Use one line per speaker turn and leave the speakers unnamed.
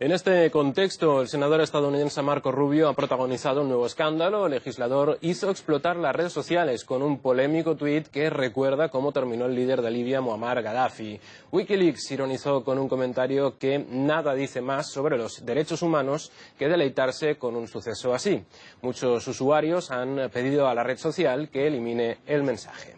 En este contexto, el senador estadounidense Marco Rubio ha protagonizado un nuevo escándalo. El legislador hizo explotar las redes sociales con un polémico tuit que recuerda cómo terminó el líder de Libia, Muammar Gaddafi. Wikileaks ironizó con un comentario que nada dice más sobre los derechos humanos que deleitarse con un suceso así. Muchos usuarios han pedido a la red social que elimine el mensaje.